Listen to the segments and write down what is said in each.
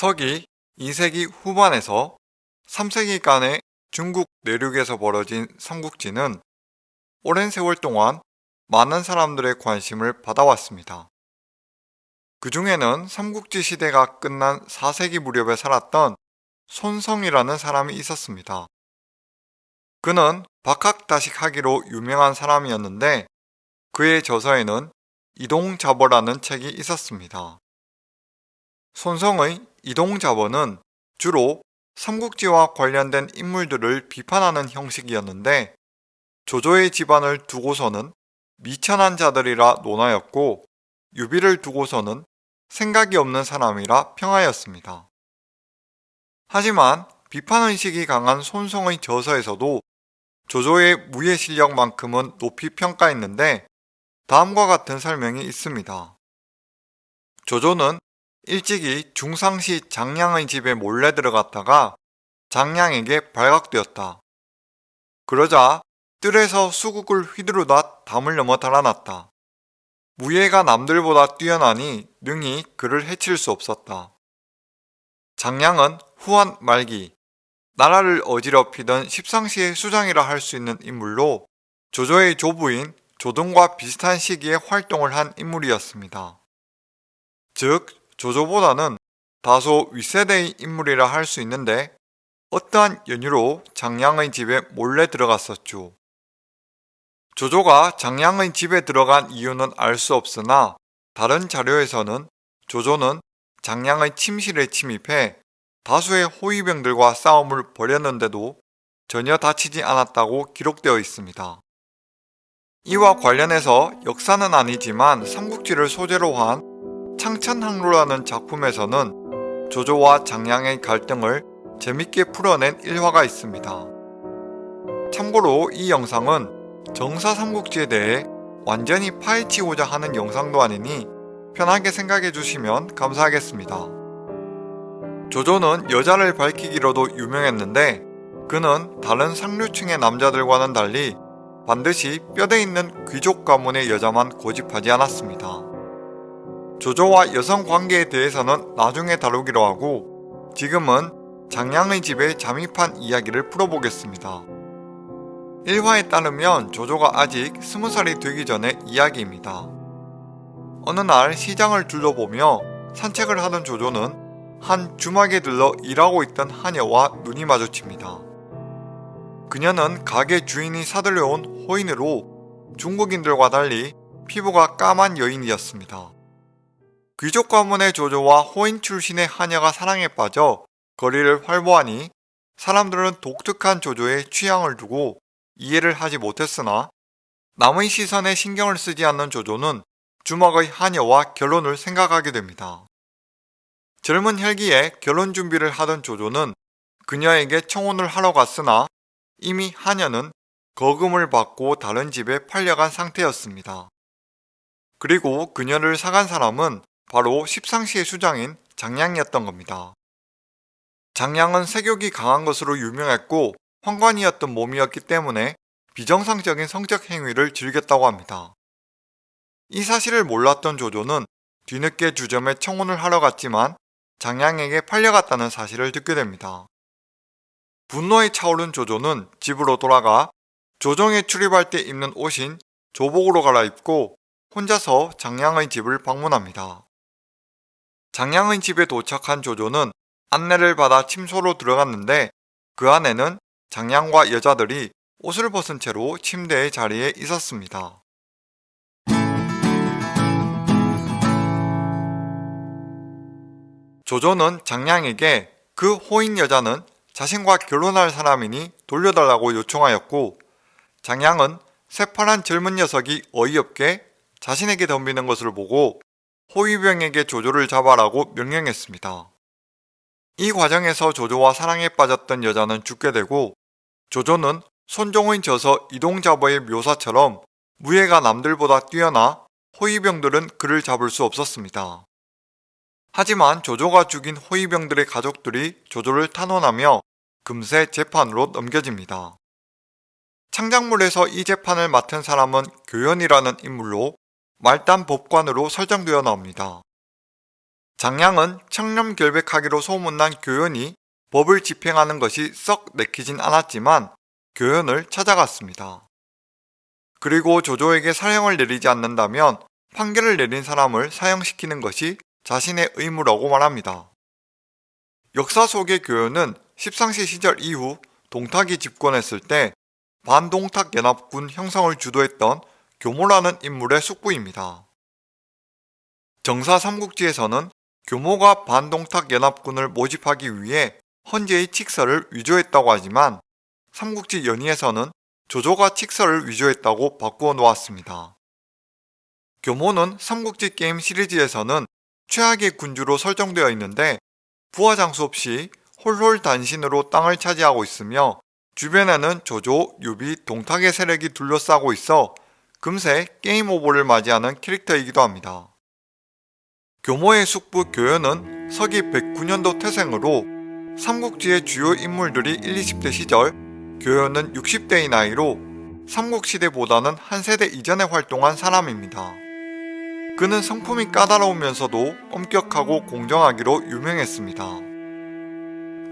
서기 2세기 후반에서 3세기간의 중국 내륙에서 벌어진 삼국지는 오랜 세월 동안 많은 사람들의 관심을 받아왔습니다. 그 중에는 삼국지 시대가 끝난 4세기 무렵에 살았던 손성이라는 사람이 있었습니다. 그는 박학다식하기로 유명한 사람이었는데 그의 저서에는 이동자버라는 책이 있었습니다. 손성의 이동자버는 주로 삼국지와 관련된 인물들을 비판하는 형식이었는데 조조의 집안을 두고서는 미천한 자들이라 논하였고 유비를 두고서는 생각이 없는 사람이라 평하였습니다. 하지만 비판의식이 강한 손성의 저서에서도 조조의 무예 실력만큼은 높이 평가했는데 다음과 같은 설명이 있습니다. 조조는 일찍이 중상시 장량의 집에 몰래 들어갔다가 장량에게 발각되었다. 그러자 뜰에서 수국을 휘두르다 담을 넘어 달아났다. 무예가 남들보다 뛰어나니 능히 그를 해칠 수 없었다. 장량은 후한 말기, 나라를 어지럽히던 십상시의 수장이라 할 수 있는 인물로 조조의 조부인 조등과 비슷한 시기에 활동을 한 인물이었습니다. 즉, 조조보다는 다소 윗세대의 인물이라 할 수 있는데 어떠한 연유로 장량의 집에 몰래 들어갔었죠. 조조가 장량의 집에 들어간 이유는 알 수 없으나 다른 자료에서는 조조는 장량의 침실에 침입해 다수의 호위병들과 싸움을 벌였는데도 전혀 다치지 않았다고 기록되어 있습니다. 이와 관련해서 역사는 아니지만 삼국지를 소재로 한 창천항로라는 작품에서는 조조와 장량의 갈등을 재밌게 풀어낸 일화가 있습니다. 참고로 이 영상은 정사 삼국지에 대해 완전히 파헤치고자 하는 영상도 아니니 편하게 생각해 주시면 감사하겠습니다. 조조는 여자를 밝히기로도 유명했는데 그는 다른 상류층의 남자들과는 달리 반드시 뼈대 있는 귀족 가문의 여자만 고집하지 않았습니다. 조조와 여성 관계에 대해서는 나중에 다루기로 하고 지금은 장량의 집에 잠입한 이야기를 풀어보겠습니다. 1화에 따르면 조조가 아직 20살이 되기 전의 이야기입니다. 어느 날 시장을 둘러보며 산책을 하던 조조는 한 주막에 들러 일하고 있던 하녀와 눈이 마주칩니다. 그녀는 가게 주인이 사들여온 호인으로 중국인들과 달리 피부가 까만 여인이었습니다. 귀족 가문의 조조와 호인 출신의 하녀가 사랑에 빠져 거리를 활보하니 사람들은 독특한 조조의 취향을 두고 이해를 하지 못했으나 남의 시선에 신경을 쓰지 않는 조조는 주먹의 하녀와 결혼을 생각하게 됩니다. 젊은 혈기에 결혼 준비를 하던 조조는 그녀에게 청혼을 하러 갔으나 이미 하녀는 거금을 받고 다른 집에 팔려간 상태였습니다. 그리고 그녀를 사간 사람은 바로 십상시의 수장인 장량이었던 겁니다. 장량은 세욕이 강한 것으로 유명했고 황관이었던 몸이었기 때문에 비정상적인 성적 행위를 즐겼다고 합니다. 이 사실을 몰랐던 조조는 뒤늦게 주점에 청혼을 하러 갔지만 장량에게 팔려갔다는 사실을 듣게 됩니다. 분노에 차오른 조조는 집으로 돌아가 조정에 출입할 때 입는 옷인 조복으로 갈아입고 혼자서 장량의 집을 방문합니다. 장량의 집에 도착한 조조는 안내를 받아 침소로 들어갔는데 그 안에는 장량과 여자들이 옷을 벗은 채로 침대의 자리에 있었습니다. 조조는 장량에게 그 호인 여자는 자신과 결혼할 사람이니 돌려달라고 요청하였고 장량은 새파란 젊은 녀석이 어이없게 자신에게 덤비는 것을 보고 호위병에게 조조를 잡아라고 명령했습니다. 이 과정에서 조조와 사랑에 빠졌던 여자는 죽게 되고 조조는 손종의 저서 이동자버의 묘사처럼 무예가 남들보다 뛰어나 호위병들은 그를 잡을 수 없었습니다. 하지만 조조가 죽인 호위병들의 가족들이 조조를 탄원하며 금세 재판으로 넘겨집니다. 창작물에서 이 재판을 맡은 사람은 교연이라는 인물로 말단 법관으로 설정되어 나옵니다. 장양은 청렴결백하기로 소문난 교연이 법을 집행하는 것이 썩 내키진 않았지만 교연을 찾아갔습니다. 그리고 조조에게 사형을 내리지 않는다면 판결을 내린 사람을 사형시키는 것이 자신의 의무라고 말합니다. 역사 속의 교연은 십상시 시절 이후 동탁이 집권했을 때 반동탁 연합군 형성을 주도했던 교모라는 인물의 숙부입니다. 정사 삼국지에서는 교모가 반동탁 연합군을 모집하기 위해 헌재의 칙서를 위조했다고 하지만 삼국지 연의에서는 조조가 칙서를 위조했다고 바꾸어 놓았습니다. 교모는 삼국지 게임 시리즈에서는 최악의 군주로 설정되어 있는데 부하 장수 없이 홀홀 단신으로 땅을 차지하고 있으며 주변에는 조조, 유비, 동탁의 세력이 둘러싸고 있어 금세 game over를 맞이하는 캐릭터이기도 합니다. 교모의 숙부 교연은 서기 109년도 태생으로 삼국지의 주요 인물들이 1, 20대 시절 교연은 60대의 나이로 삼국시대보다는 한 세대 이전에 활동한 사람입니다. 그는 성품이 까다로우면서도 엄격하고 공정하기로 유명했습니다.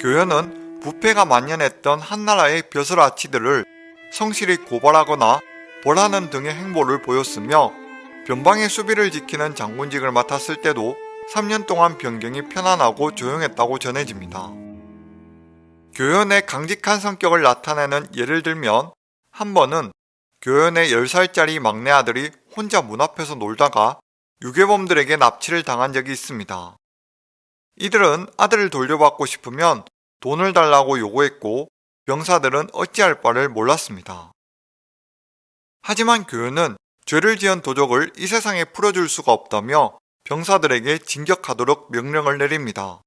교연은 부패가 만연했던 한나라의 벼슬아치들을 성실히 고발하거나 벌하는 등의 행보를 보였으며 변방의 수비를 지키는 장군직을 맡았을 때도 3년 동안 변경이 편안하고 조용했다고 전해집니다. 교연의 강직한 성격을 나타내는 예를 들면 한 번은 교연의 10살짜리 막내 아들이 혼자 문 앞에서 놀다가 유괴범들에게 납치를 당한 적이 있습니다. 이들은 아들을 돌려받고 싶으면 돈을 달라고 요구했고 병사들은 어찌할 바를 몰랐습니다. 하지만 교연은 죄를 지은 도적을 이 세상에 풀어줄 수가 없다며 병사들에게 진격하도록 명령을 내립니다.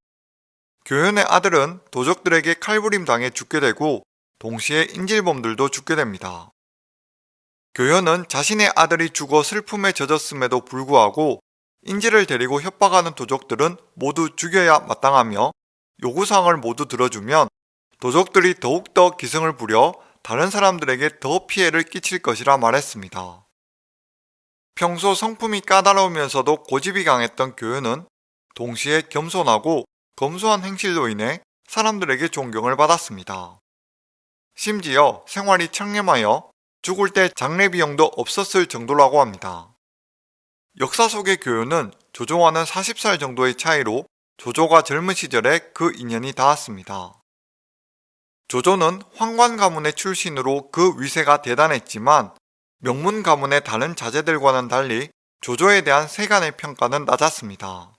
교연의 아들은 도적들에게 칼부림 당해 죽게 되고 동시에 인질범들도 죽게 됩니다. 교연은 자신의 아들이 죽어 슬픔에 젖었음에도 불구하고 인질을 데리고 협박하는 도적들은 모두 죽여야 마땅하며 요구사항을 모두 들어주면 도적들이 더욱더 기승을 부려 다른 사람들에게 더 피해를 끼칠 것이라 말했습니다. 평소 성품이 까다로우면서도 고집이 강했던 교연은 동시에 겸손하고 검소한 행실로 인해 사람들에게 존경을 받았습니다. 심지어 생활이 청렴하여 죽을 때 장례 비용도 없었을 정도라고 합니다. 역사 속의 교연은 조조와는 40살 정도의 차이로 조조가 젊은 시절에 그 인연이 닿았습니다. 조조는 황관 가문의 출신으로 그 위세가 대단했지만 명문 가문의 다른 자제들과는 달리 조조에 대한 세간의 평가는 낮았습니다.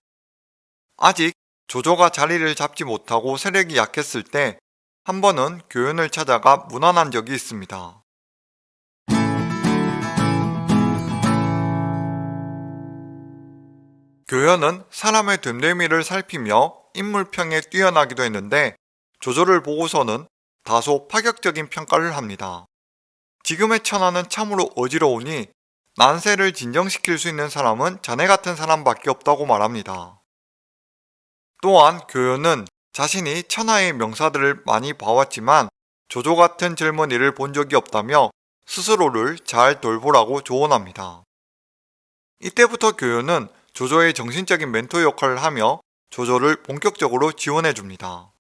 아직 조조가 자리를 잡지 못하고 세력이 약했을 때 한 번은 교연을 찾아가 문안한 적이 있습니다. 교연은 사람의 됨됨이를 살피며 인물평에 뛰어나기도 했는데 조조를 보고서는 다소 파격적인 평가를 합니다. 지금의 천하는 참으로 어지러우니 난세를 진정시킬 수 있는 사람은 자네 같은 사람밖에 없다고 말합니다. 또한 교연은 자신이 천하의 명사들을 많이 봐왔지만 조조 같은 젊은이를 본 적이 없다며 스스로를 잘 돌보라고 조언합니다. 이때부터 교연은 조조의 정신적인 멘토 역할을 하며 조조를 본격적으로 지원해줍니다.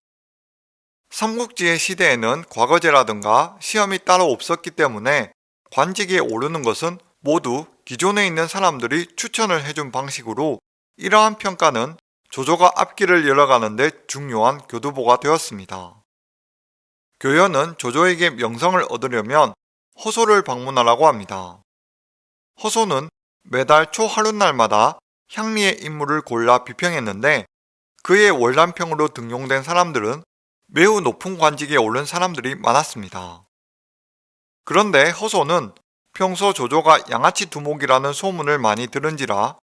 삼국지의 시대에는 과거제라든가 시험이 따로 없었기 때문에 관직에 오르는 것은 모두 기존에 있는 사람들이 추천을 해준 방식으로 이러한 평가는 조조가 앞길을 열어가는데 중요한 교두보가 되었습니다. 교연은 조조에게 명성을 얻으려면 허소를 방문하라고 합니다. 허소는 매달 초하룻날마다 향리의 인물을 골라 비평했는데 그의 월남평으로 등용된 사람들은 매우 높은 관직에 오른 사람들이 많았습니다. 그런데 허소는 평소 조조가 양아치 두목이라는 소문을 많이 들은지라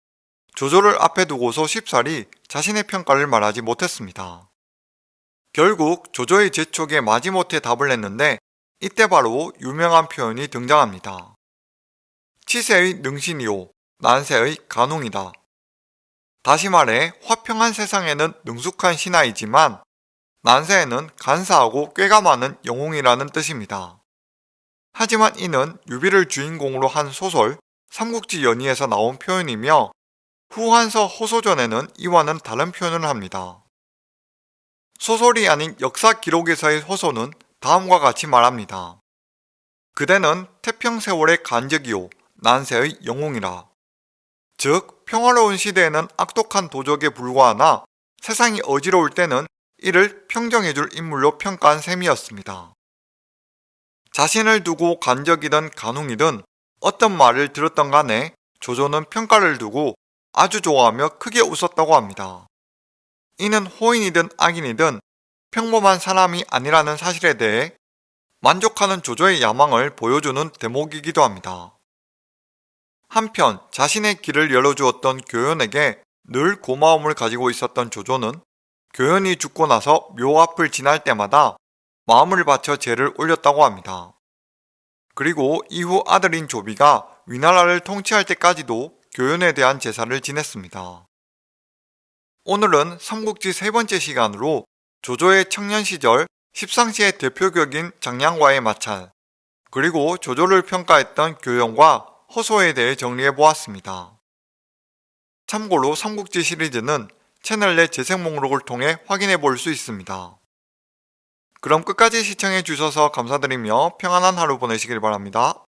조조를 앞에 두고서 쉽사리 자신의 평가를 말하지 못했습니다. 결국 조조의 재촉에 마지못해 답을 했는데 이때 바로 유명한 표현이 등장합니다. 치세의 능신이요, 난세의 간웅이다. 다시 말해 화평한 세상에는 능숙한 신하이지만 난세에는 간사하고 꾀가 많은 영웅이라는 뜻입니다. 하지만 이는 유비를 주인공으로 한 소설 삼국지 연의에서 나온 표현이며 후한서 호소전에는 이와는 다른 표현을 합니다. 소설이 아닌 역사 기록에서의 호소는 다음과 같이 말합니다. 그대는 태평 세월의 간적이요 난세의 영웅이라. 즉 평화로운 시대에는 악독한 도적에 불과하나 세상이 어지러울 때는 이를 평정해줄 인물로 평가한 셈이었습니다. 자신을 두고 간적이든 간웅이든 어떤 말을 들었던 간에 조조는 평가를 두고 아주 좋아하며 크게 웃었다고 합니다. 이는 호인이든 악인이든 평범한 사람이 아니라는 사실에 대해 만족하는 조조의 야망을 보여주는 대목이기도 합니다. 한편 자신의 길을 열어주었던 교연에게 늘 고마움을 가지고 있었던 조조는 교연이 죽고 나서 묘 앞을 지날 때마다 마음을 바쳐 제를 올렸다고 합니다. 그리고 이후 아들인 조비가 위나라를 통치할 때까지도 교연에 대한 제사를 지냈습니다. 오늘은 삼국지 세 번째 시간으로 조조의 청년 시절 십상시의 대표격인 장량과의 마찰, 그리고 조조를 평가했던 교연과 허소에 대해 정리해 보았습니다. 참고로 삼국지 시리즈는 채널 내 재생 목록을 통해 확인해 볼 수 있습니다. 그럼 끝까지 시청해 주셔서 감사드리며 평안한 하루 보내시길 바랍니다.